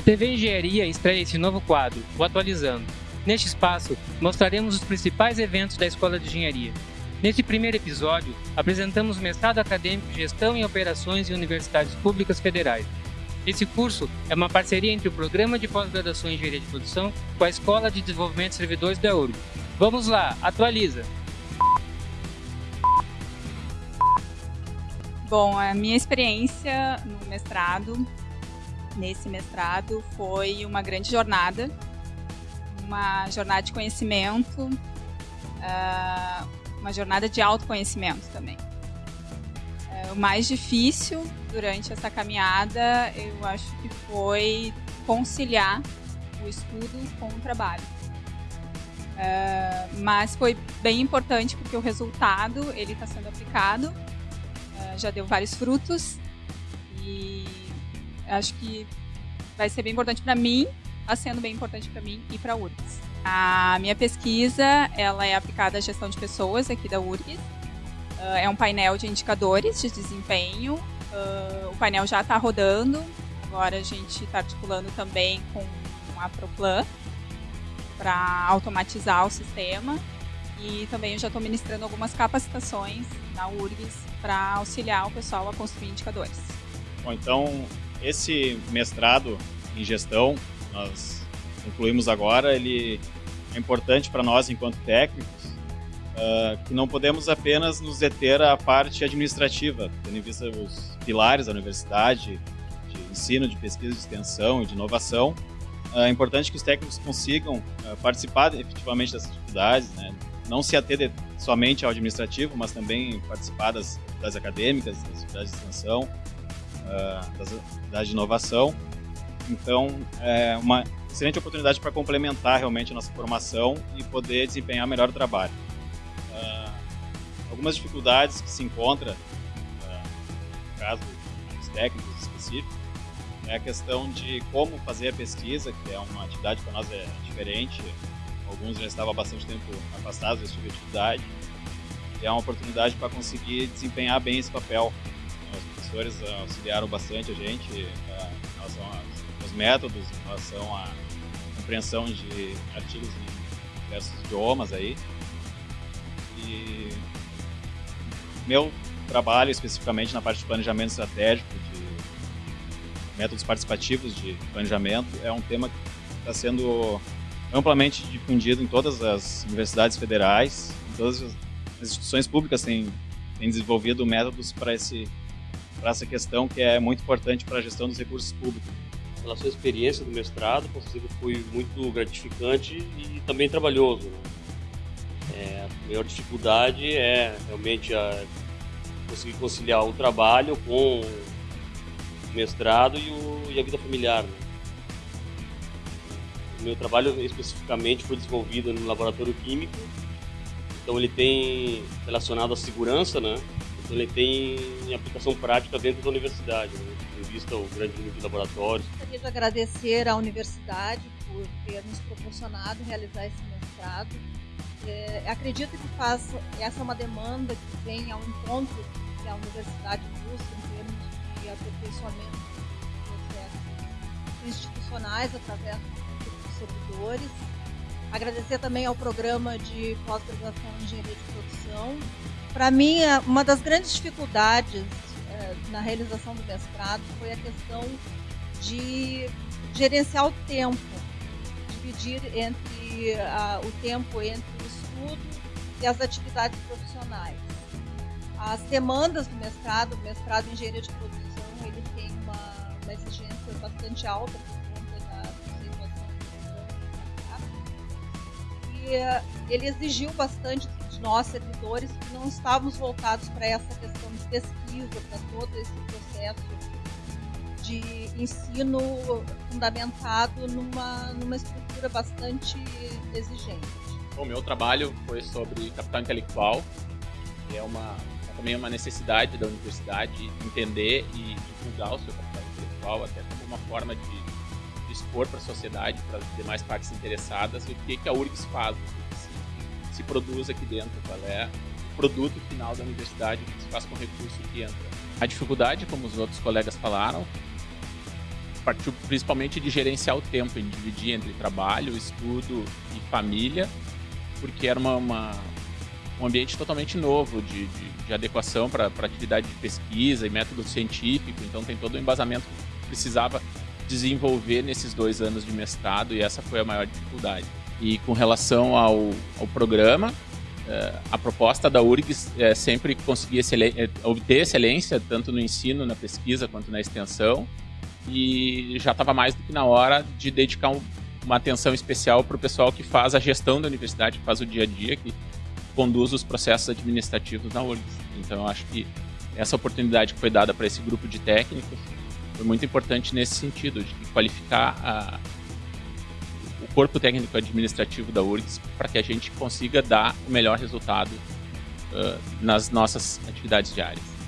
A TV Engenharia estreia esse novo quadro, o Atualizando. Neste espaço, mostraremos os principais eventos da Escola de Engenharia. Neste primeiro episódio, apresentamos o mestrado acadêmico Gestão em Operações em Universidades Públicas Federais. Esse curso é uma parceria entre o Programa de Pós-Graduação em Engenharia de Produção com a Escola de Desenvolvimento de Servidores da URG. Vamos lá, atualiza! Bom, a minha experiência no mestrado, nesse mestrado, foi uma grande jornada, uma jornada de conhecimento, uh, uma jornada de autoconhecimento também. Uh, o mais difícil durante essa caminhada, eu acho que foi conciliar o estudo com o trabalho. Uh, mas foi bem importante porque o resultado ele está sendo aplicado, uh, já deu vários frutos e acho que vai ser bem importante para mim, está sendo bem importante para mim e para a URGS. A minha pesquisa ela é aplicada à gestão de pessoas aqui da URGS. Uh, é um painel de indicadores de desempenho Uh, o painel já está rodando, agora a gente está articulando também com a ProPlan para automatizar o sistema e também eu já estou ministrando algumas capacitações na URGS para auxiliar o pessoal a construir indicadores. Bom, então esse mestrado em gestão nós concluímos agora, ele é importante para nós enquanto técnicos, uh, que não podemos apenas nos deter à parte administrativa, tendo em vista os pilares da universidade, de ensino, de pesquisa, de extensão e de inovação. Uh, é importante que os técnicos consigam uh, participar efetivamente das atividades, né? não se ater somente ao administrativo, mas também participar das atividades acadêmicas, das atividades de extensão, atividades de inovação. Então, é uma excelente oportunidade para complementar realmente a nossa formação e poder desempenhar melhor o trabalho algumas dificuldades que se encontra, uh, no caso dos técnicos específicos, é a questão de como fazer a pesquisa, que é uma atividade para nós é diferente. Alguns já estavam há bastante tempo afastados desse tipo de atividade. E é uma oportunidade para conseguir desempenhar bem esse papel. Professores auxiliaram bastante a gente uh, em relação aos métodos, em relação à compreensão de artigos em diversos idiomas aí. E meu trabalho especificamente na parte de planejamento estratégico, de métodos participativos de planejamento, é um tema que está sendo amplamente difundido em todas as universidades federais, em todas as instituições públicas têm, têm desenvolvido métodos para esse para essa questão que é muito importante para a gestão dos recursos públicos. Relação à experiência do mestrado, foi muito gratificante e também trabalhoso. Né? É, a maior dificuldade é realmente a conseguir conciliar o trabalho com o mestrado e, o, e a vida familiar. Né? O meu trabalho especificamente foi desenvolvido no laboratório químico, então ele tem relacionado à segurança, né? Ele tem aplicação prática dentro da universidade, né? vista o grande número de laboratórios. Gostaria de agradecer à universidade por ter nos proporcionado realizar esse mestrado é, acredito que faz, essa é uma demanda que vem ao encontro que a universidade busca em termos de aperfeiçoamento dos processos institucionais através dos servidores. Agradecer também ao programa de pós-graduação em engenharia de produção. Para mim, é, uma das grandes dificuldades é, na realização do mestrado foi a questão de gerenciar o tempo, dividir entre o tempo entre estudo e as atividades profissionais. As demandas do mestrado, o mestrado em engenharia de produção, ele tem uma, uma exigência bastante alta ele exigiu bastante de nós servidores que não estávamos voltados para essa questão de pesquisa, para todo esse processo de ensino fundamentado numa, numa estrutura bastante exigente. O meu trabalho foi sobre capital intelectual, que é uma é também uma necessidade da universidade entender e divulgar o seu capital intelectual, até como uma forma de, de expor para a sociedade, para as demais partes interessadas, o que, que a URGS faz, que se, se produz aqui dentro, qual é o produto final da universidade, o que se faz com o recurso que entra. A dificuldade, como os outros colegas falaram, partiu principalmente de gerenciar o tempo, em dividir entre trabalho, estudo e família, porque era uma, uma um ambiente totalmente novo de, de, de adequação para atividade de pesquisa e método científico, então tem todo o embasamento que precisava desenvolver nesses dois anos de mestrado e essa foi a maior dificuldade. E com relação ao, ao programa, eh, a proposta da URGS é sempre conseguir eh, obter excelência, tanto no ensino, na pesquisa, quanto na extensão, e já estava mais do que na hora de dedicar um, uma atenção especial para o pessoal que faz a gestão da universidade, que faz o dia a dia, que conduz os processos administrativos na URGS. Então, acho que essa oportunidade que foi dada para esse grupo de técnicos foi muito importante nesse sentido, de qualificar a, o corpo técnico administrativo da URGS para que a gente consiga dar o melhor resultado uh, nas nossas atividades diárias.